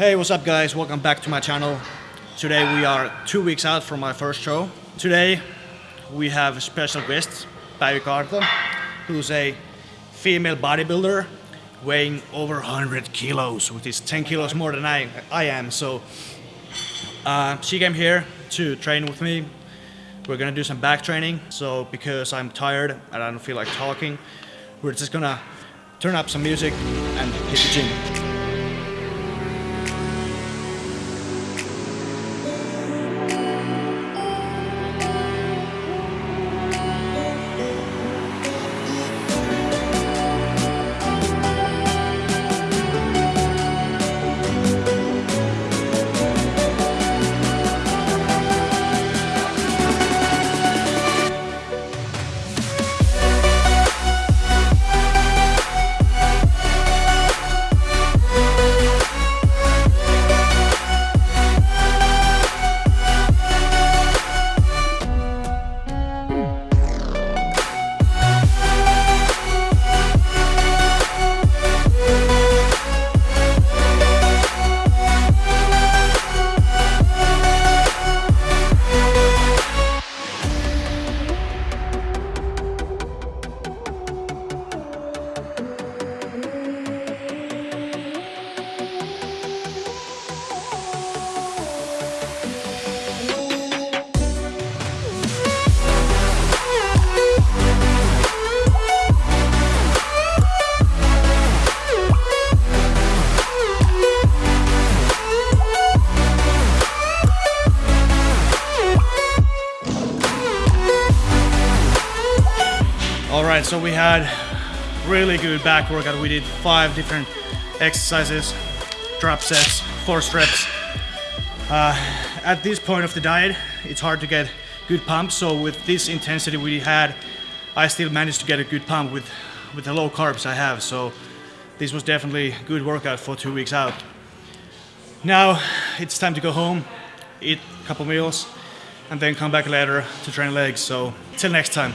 Hey, what's up guys? Welcome back to my channel. Today we are two weeks out from my first show. Today we have a special guest, Päivi Kaarto, who's a female bodybuilder weighing over 100 kilos, which is 10 kilos more than I, I am. So uh, she came here to train with me. We're gonna do some back training. So because I'm tired and I don't feel like talking, we're just gonna turn up some music and hit the gym. Right, so we had really good back workout. We did five different exercises, drop sets, four reps. Uh, at this point of the diet, it's hard to get good pump. So with this intensity we had, I still managed to get a good pump with, with the low carbs I have. So this was definitely a good workout for two weeks out. Now it's time to go home, eat a couple meals, and then come back later to train legs. So till next time.